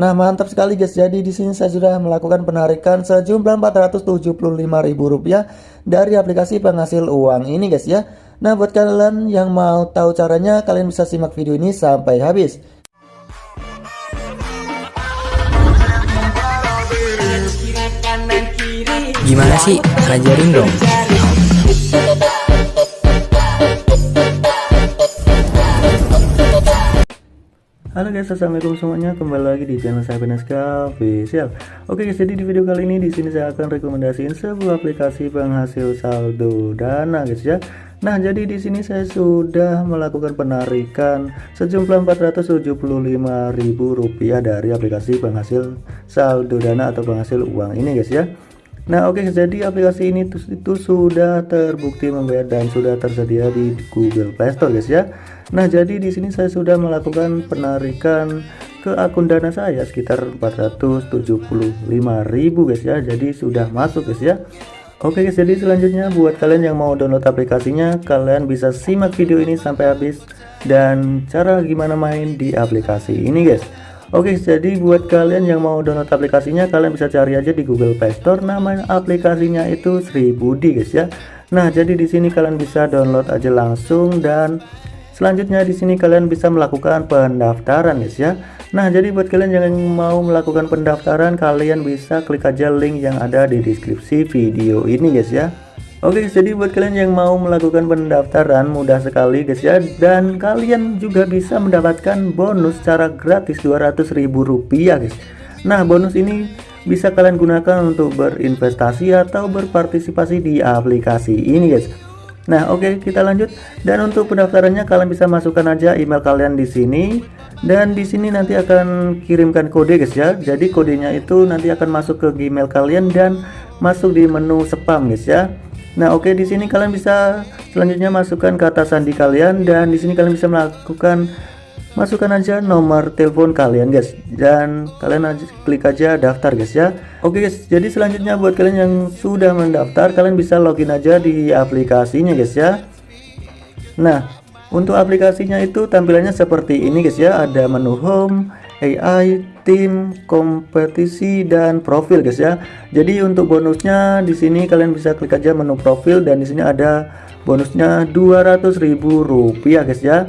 Nah, mantap sekali guys. Jadi di sini saya sudah melakukan penarikan sejumlah Rp475.000 dari aplikasi penghasil uang ini guys ya. Nah, buat kalian yang mau tahu caranya, kalian bisa simak video ini sampai habis. Gimana sih? Ajarin dong. Halo guys, assalamualaikum semuanya. Kembali lagi di channel saya Beneska Official. Oke guys, jadi di video kali ini di sini saya akan rekomendasiin sebuah aplikasi penghasil saldo dana guys ya. Nah, jadi di sini saya sudah melakukan penarikan sejumlah Rp475.000 dari aplikasi penghasil saldo dana atau penghasil uang ini guys ya. Nah, oke okay, jadi aplikasi ini itu, sudah terbukti membayar dan sudah tersedia di Google Play Store guys ya. Nah, jadi di sini saya sudah melakukan penarikan ke akun dana saya sekitar 475.000 guys ya. Jadi sudah masuk guys ya. Oke guys, jadi selanjutnya buat kalian yang mau download aplikasinya, kalian bisa simak video ini sampai habis dan cara gimana main di aplikasi ini guys. Oke, jadi buat kalian yang mau download aplikasinya, kalian bisa cari aja di Google Play Store. Nama aplikasinya itu Sri Budi guys ya. Nah, jadi di sini kalian bisa download aja langsung dan Selanjutnya di sini kalian bisa melakukan pendaftaran guys ya. Nah, jadi buat kalian yang mau melakukan pendaftaran, kalian bisa klik aja link yang ada di deskripsi video ini guys ya. Oke, jadi buat kalian yang mau melakukan pendaftaran mudah sekali guys ya dan kalian juga bisa mendapatkan bonus secara gratis ribu rupiah guys. Nah, bonus ini bisa kalian gunakan untuk berinvestasi atau berpartisipasi di aplikasi ini guys. Nah, oke okay, kita lanjut. Dan untuk pendaftarannya kalian bisa masukkan aja email kalian di sini dan di sini nanti akan kirimkan kode guys ya. Jadi kodenya itu nanti akan masuk ke Gmail kalian dan masuk di menu spam guys ya. Nah, oke okay, di sini kalian bisa selanjutnya masukkan kata sandi kalian dan di sini kalian bisa melakukan masukkan aja nomor telepon kalian guys. Dan kalian aja klik aja daftar guys ya. Oke guys jadi selanjutnya buat kalian yang sudah mendaftar kalian bisa login aja di aplikasinya guys ya. Nah untuk aplikasinya itu tampilannya seperti ini guys ya. Ada menu home AI tim kompetisi dan profil guys ya. Jadi untuk bonusnya di sini kalian bisa klik aja menu profil dan di sini ada bonusnya 200.000 rupiah guys ya.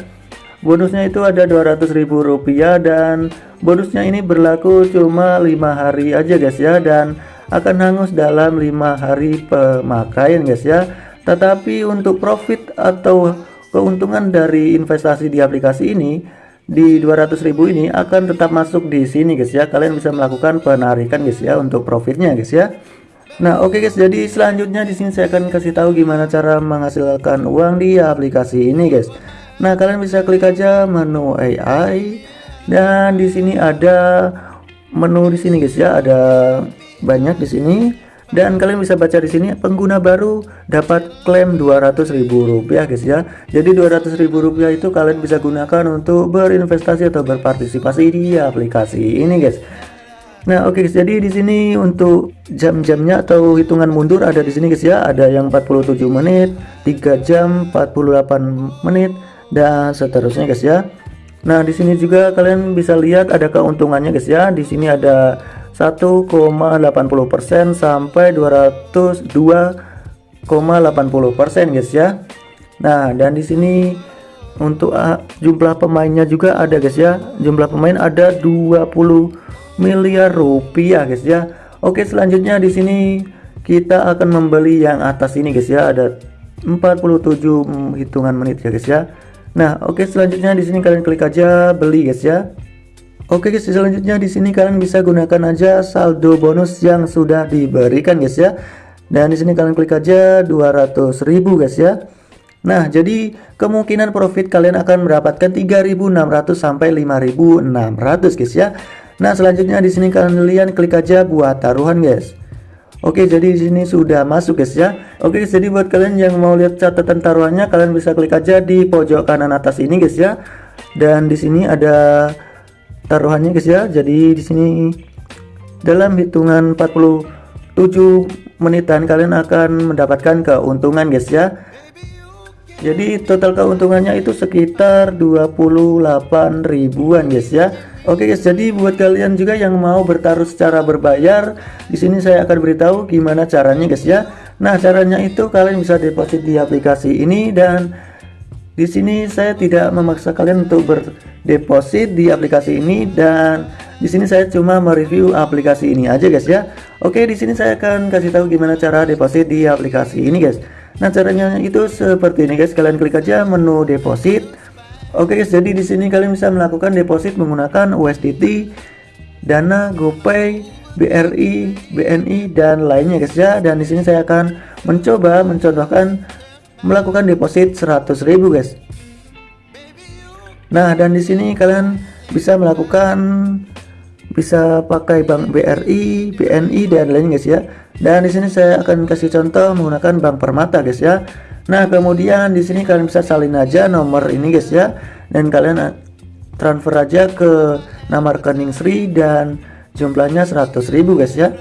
Bonusnya itu ada ribu rupiah dan bonusnya ini berlaku cuma lima hari aja guys ya dan akan hangus dalam lima hari pemakaian guys ya. Tetapi untuk profit atau keuntungan dari investasi di aplikasi ini di 200.000 ini akan tetap masuk di sini guys ya. Kalian bisa melakukan penarikan guys ya untuk profitnya guys ya. Nah, oke okay guys, jadi selanjutnya di sini saya akan kasih tahu gimana cara menghasilkan uang di aplikasi ini guys. Nah, kalian bisa klik aja menu AI dan di sini ada menu di sini guys ya, ada banyak di sini dan kalian bisa baca di sini pengguna baru dapat klaim ribu rupiah guys ya. Jadi ribu rupiah itu kalian bisa gunakan untuk berinvestasi atau berpartisipasi di aplikasi ini guys. Nah, oke okay, guys, jadi di sini untuk jam-jamnya atau hitungan mundur ada di sini guys ya. Ada yang 47 menit, 3 jam, 48 menit, dan seterusnya guys ya. Nah, di sini juga kalian bisa lihat ada keuntungannya guys ya. Di sini ada 1,80% sampai 202,80% guys ya. Nah, dan di sini untuk uh, jumlah pemainnya juga ada guys ya. Jumlah pemain ada 20 miliar rupiah guys ya. Oke, selanjutnya di sini kita akan membeli yang atas ini guys ya. Ada 47 hitungan menit ya guys ya. Nah, oke selanjutnya di sini kalian klik aja beli guys ya. Oke guys, selanjutnya di sini kalian bisa gunakan aja saldo bonus yang sudah diberikan guys ya. Dan di sini kalian klik aja 200.000 guys ya. Nah, jadi kemungkinan profit kalian akan mendapatkan 3.600 sampai 5.600 guys ya. Nah, selanjutnya di sini kalian klik aja buat taruhan guys. Oke, jadi di sini sudah masuk guys ya. Oke, jadi buat kalian yang mau lihat catatan taruhannya, kalian bisa klik aja di pojok kanan atas ini guys ya. Dan di sini ada taruhannya guys ya. Jadi di sini dalam hitungan 47 menitan kalian akan mendapatkan keuntungan guys ya. jadi total keuntungannya itu sekitar 28 ribuan guys ya Oke guys jadi buat kalian juga yang mau bertaruh secara berbayar di sini saya akan beritahu gimana caranya guys ya Nah caranya itu kalian bisa deposit di aplikasi ini dan di sini saya tidak memaksa kalian untuk berdeposit di aplikasi ini dan di sini saya cuma mereview aplikasi ini aja guys ya. Oke di sini saya akan kasih tahu gimana cara deposit di aplikasi ini guys. Nah caranya itu seperti ini guys. Kalian klik aja menu deposit. Oke guys jadi di sini kalian bisa melakukan deposit menggunakan USDT Dana GoPay BRI BNI dan lainnya guys ya. Dan di sini saya akan mencoba mencontohkan melakukan deposit 100.000 guys Nah dan di sini kalian bisa melakukan bisa pakai bank BRI, BNI dan lainnya guys ya. Dan di sini saya akan kasih contoh menggunakan bank Permata guys ya. Nah, kemudian di sini kalian bisa salin aja nomor ini guys ya. Dan kalian transfer aja ke nama rekening Sri dan jumlahnya 100.000 guys ya.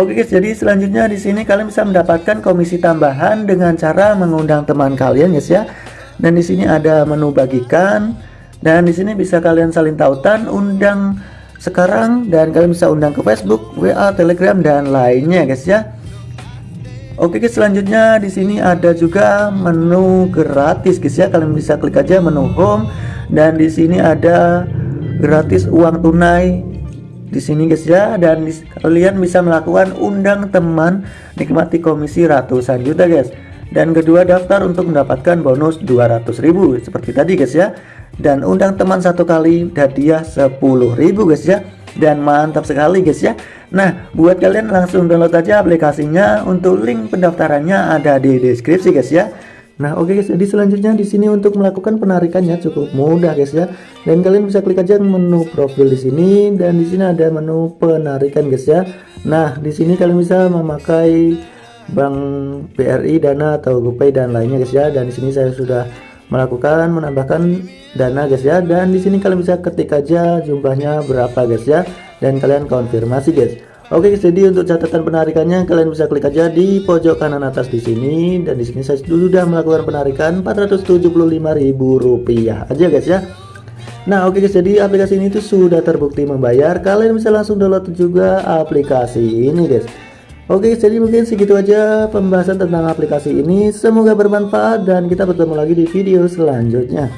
Oke guys, jadi selanjutnya di sini kalian bisa mendapatkan komisi tambahan dengan cara mengundang teman kalian guys ya. Dan di sini ada menu bagikan, dan di sini bisa kalian saling tautan, undang sekarang dan kalian bisa undang ke Facebook, WA, Telegram dan lainnya guys ya. Oke guys, selanjutnya di sini ada juga menu gratis guys ya. Kalian bisa klik aja menu home dan di sini ada gratis uang tunai di sini guys ya. Dan di, kalian bisa melakukan undang teman nikmati komisi ratusan juta guys. Dan kedua daftar untuk mendapatkan bonus 200.000 seperti tadi guys ya. Dan undang teman satu kali hadiah 10.000 guys ya. Dan mantap sekali guys ya. Nah buat kalian langsung download aja aplikasinya untuk link pendaftarannya ada di deskripsi guys ya Nah oke okay guys jadi selanjutnya di sini untuk melakukan penarikannya cukup mudah guys ya. Dan kalian bisa klik aja menu profil di sini dan di sini ada menu penarikan guys ya. Nah di sini kalian bisa memakai bank BRI Dana atau GoPay dan lainnya guys ya. Dan di sini saya sudah melakukan menambahkan dana guys ya. Dan di sini kalian bisa ketik aja jumlahnya berapa guys ya. Dan kalian konfirmasi guys Oke guys, jadi untuk catatan penarikannya kalian bisa klik aja di pojok kanan atas di sini dan di sini saya sudah melakukan penarikan Rp475.000 aja guys ya. Nah, oke guys, jadi aplikasi ini tuh sudah terbukti membayar. Kalian bisa langsung download juga aplikasi ini guys. Oke jadi mungkin segitu aja pembahasan tentang aplikasi ini Semoga bermanfaat dan kita bertemu lagi di video selanjutnya